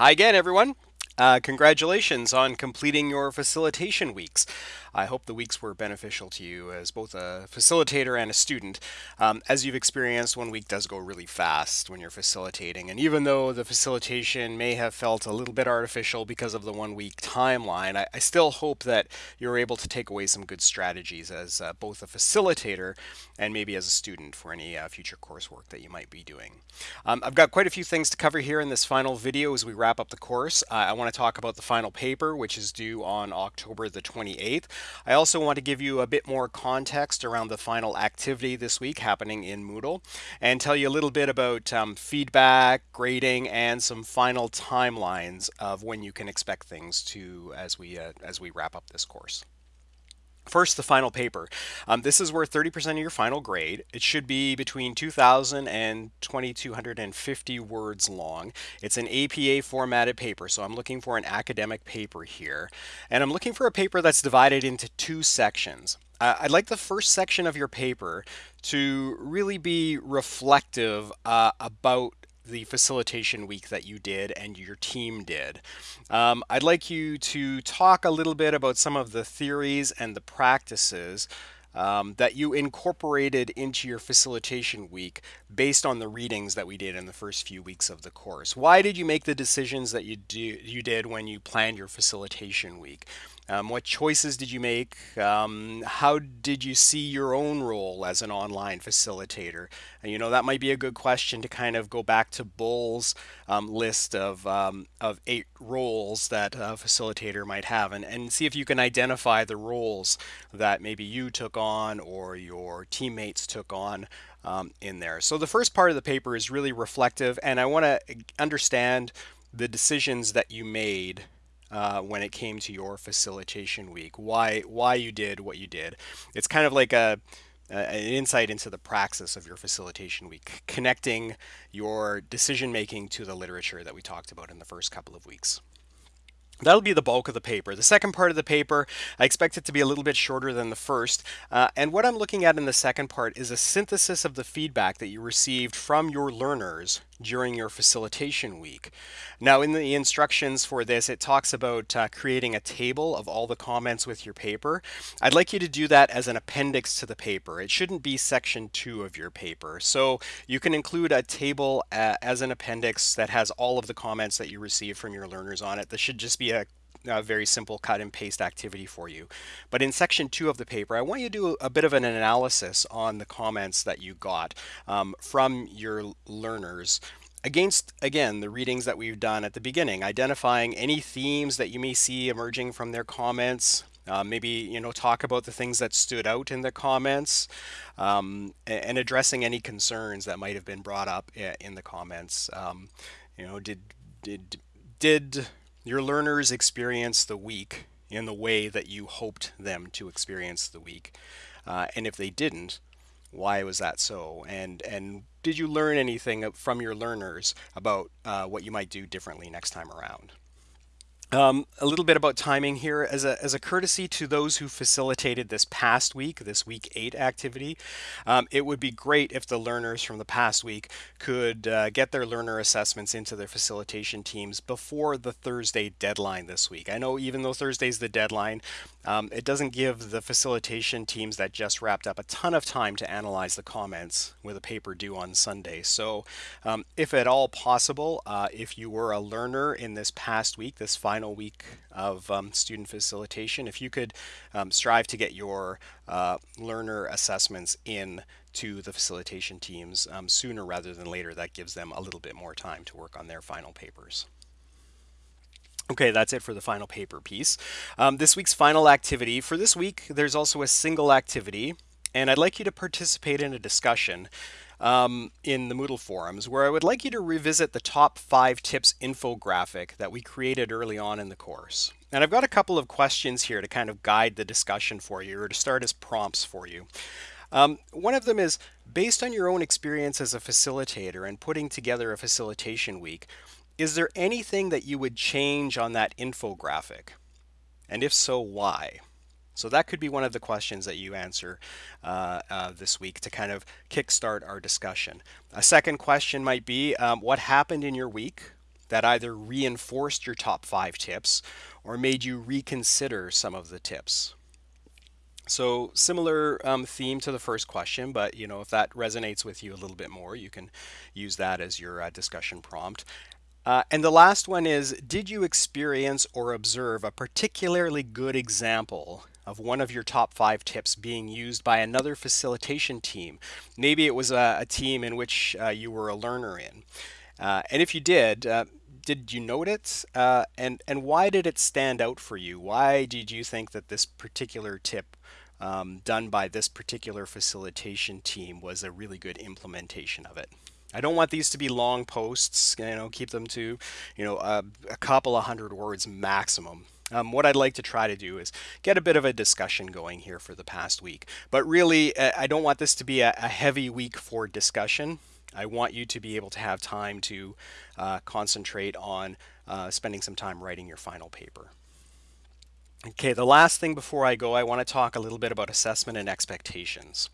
Hi again, everyone. Uh, congratulations on completing your facilitation weeks. I hope the weeks were beneficial to you as both a facilitator and a student. Um, as you've experienced, one week does go really fast when you're facilitating. And even though the facilitation may have felt a little bit artificial because of the one week timeline, I, I still hope that you're able to take away some good strategies as uh, both a facilitator and maybe as a student for any uh, future coursework that you might be doing. Um, I've got quite a few things to cover here in this final video as we wrap up the course. Uh, I want to talk about the final paper, which is due on October the 28th. I also want to give you a bit more context around the final activity this week happening in Moodle and tell you a little bit about um, feedback, grading, and some final timelines of when you can expect things to as we uh, as we wrap up this course. First, the final paper. Um, this is worth 30% of your final grade. It should be between 2,000 and 2,250 words long. It's an APA formatted paper, so I'm looking for an academic paper here. And I'm looking for a paper that's divided into two sections. Uh, I'd like the first section of your paper to really be reflective uh, about the facilitation week that you did and your team did. Um, I'd like you to talk a little bit about some of the theories and the practices um, that you incorporated into your facilitation week based on the readings that we did in the first few weeks of the course. Why did you make the decisions that you do you did when you planned your facilitation week? Um, what choices did you make? Um, how did you see your own role as an online facilitator? And, you know, that might be a good question to kind of go back to Bull's um, list of, um, of eight roles that a facilitator might have and, and see if you can identify the roles that maybe you took on or your teammates took on um, in there. So the first part of the paper is really reflective and I want to understand the decisions that you made uh, when it came to your facilitation week, why why you did what you did. It's kind of like a an insight into the praxis of your facilitation week, connecting your decision making to the literature that we talked about in the first couple of weeks. That'll be the bulk of the paper. The second part of the paper, I expect it to be a little bit shorter than the first. Uh, and what I'm looking at in the second part is a synthesis of the feedback that you received from your learners during your facilitation week. Now in the instructions for this, it talks about uh, creating a table of all the comments with your paper. I'd like you to do that as an appendix to the paper. It shouldn't be section two of your paper. So you can include a table uh, as an appendix that has all of the comments that you receive from your learners on it. This should just be a a very simple cut and paste activity for you. But in section two of the paper, I want you to do a bit of an analysis on the comments that you got um, from your learners against, again, the readings that we've done at the beginning, identifying any themes that you may see emerging from their comments, uh, maybe you know talk about the things that stood out in the comments um, and addressing any concerns that might have been brought up in the comments um, you know did did did your learners experience the week in the way that you hoped them to experience the week uh, and if they didn't why was that so? And and did you learn anything from your learners about uh, what you might do differently next time around um, a little bit about timing here. As a, as a courtesy to those who facilitated this past week, this week eight activity, um, it would be great if the learners from the past week could uh, get their learner assessments into their facilitation teams before the Thursday deadline this week. I know even though Thursday's the deadline, um, it doesn't give the facilitation teams that just wrapped up a ton of time to analyze the comments with a paper due on Sunday. So um, if at all possible, uh, if you were a learner in this past week, this final final week of um, student facilitation, if you could um, strive to get your uh, learner assessments in to the facilitation teams um, sooner rather than later, that gives them a little bit more time to work on their final papers. Okay, that's it for the final paper piece. Um, this week's final activity. For this week, there's also a single activity, and I'd like you to participate in a discussion um, in the Moodle forums where I would like you to revisit the top five tips infographic that we created early on in the course. And I've got a couple of questions here to kind of guide the discussion for you or to start as prompts for you. Um, one of them is based on your own experience as a facilitator and putting together a facilitation week, is there anything that you would change on that infographic? And if so, why? So that could be one of the questions that you answer uh, uh, this week to kind of kickstart our discussion. A second question might be, um, what happened in your week that either reinforced your top five tips or made you reconsider some of the tips? So similar um, theme to the first question, but you know if that resonates with you a little bit more, you can use that as your uh, discussion prompt. Uh, and the last one is, did you experience or observe a particularly good example of one of your top five tips being used by another facilitation team? Maybe it was a, a team in which uh, you were a learner in. Uh, and if you did, uh, did you note it? Uh, and, and why did it stand out for you? Why did you think that this particular tip um, done by this particular facilitation team was a really good implementation of it. I don't want these to be long posts, you know, keep them to, you know, a, a couple of hundred words maximum. Um, what I'd like to try to do is get a bit of a discussion going here for the past week. But really, uh, I don't want this to be a, a heavy week for discussion. I want you to be able to have time to uh, concentrate on uh, spending some time writing your final paper. Okay, the last thing before I go, I want to talk a little bit about assessment and expectations.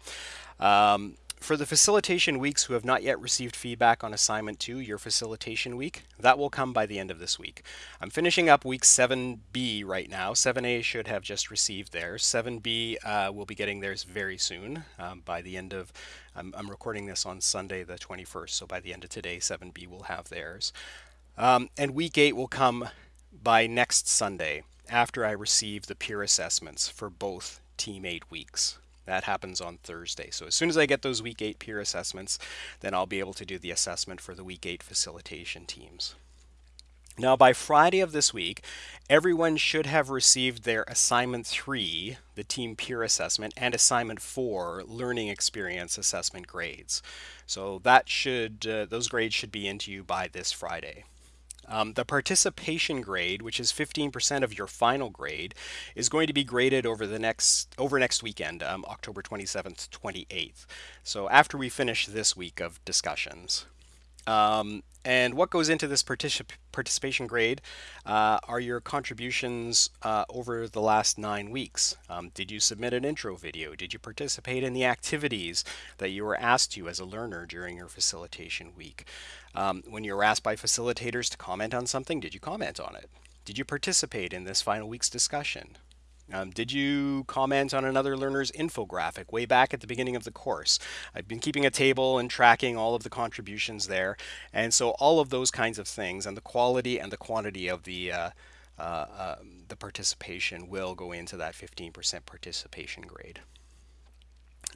Um, for the facilitation weeks who have not yet received feedback on assignment two, your facilitation week, that will come by the end of this week. I'm finishing up week 7B right now. 7A should have just received theirs. 7B uh, will be getting theirs very soon um, by the end of, I'm, I'm, recording this on Sunday the 21st, so by the end of today, 7B will have theirs. Um, and week 8 will come by next Sunday after I receive the peer assessments for both Team 8 weeks. That happens on Thursday. So as soon as I get those week 8 peer assessments, then I'll be able to do the assessment for the week 8 facilitation teams. Now by Friday of this week, everyone should have received their assignment 3, the team peer assessment, and assignment 4, learning experience assessment grades. So that should uh, those grades should be into you by this Friday. Um, the participation grade, which is 15% of your final grade, is going to be graded over the next over next weekend, um, October 27th, 28th. So after we finish this week of discussions. Um, and what goes into this particip participation grade uh, are your contributions uh, over the last nine weeks. Um, did you submit an intro video? Did you participate in the activities that you were asked to as a learner during your facilitation week? Um, when you were asked by facilitators to comment on something, did you comment on it? Did you participate in this final week's discussion? Um, did you comment on another learner's infographic way back at the beginning of the course? I've been keeping a table and tracking all of the contributions there. And so all of those kinds of things and the quality and the quantity of the uh, uh, uh, the participation will go into that 15% participation grade.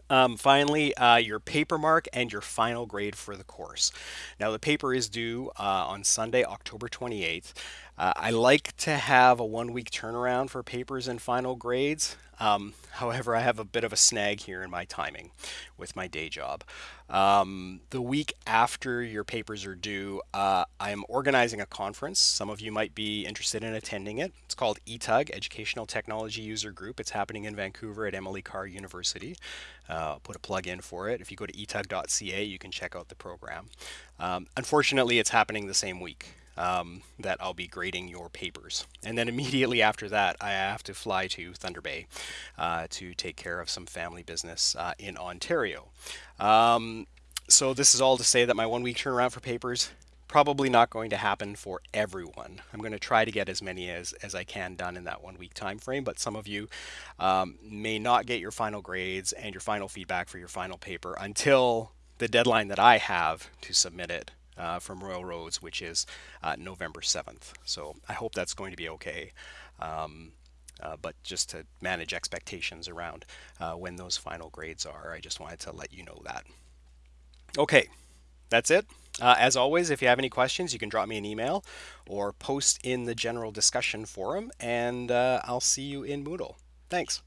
Um, finally, uh, your paper mark and your final grade for the course. Now the paper is due uh, on Sunday, October 28th. Uh, I like to have a one week turnaround for papers and final grades. Um, however, I have a bit of a snag here in my timing with my day job. Um, the week after your papers are due, uh, I'm organizing a conference. Some of you might be interested in attending it. It's called ETUG, Educational Technology User Group. It's happening in Vancouver at Emily Carr University. Uh, I'll put a plug in for it. If you go to etug.ca, you can check out the program. Um, unfortunately, it's happening the same week um, that I'll be grading your papers. And then immediately after that, I have to fly to Thunder Bay uh, to take care of some family business uh, in Ontario. Um, so this is all to say that my one week turnaround for papers probably not going to happen for everyone. I'm going to try to get as many as, as I can done in that one week time frame, but some of you um, may not get your final grades and your final feedback for your final paper until the deadline that I have to submit it uh, from Royal Roads, which is uh, November 7th. So I hope that's going to be okay. Um, uh, but just to manage expectations around uh, when those final grades are, I just wanted to let you know that. Okay, that's it. Uh, as always, if you have any questions, you can drop me an email or post in the general discussion forum, and uh, I'll see you in Moodle. Thanks.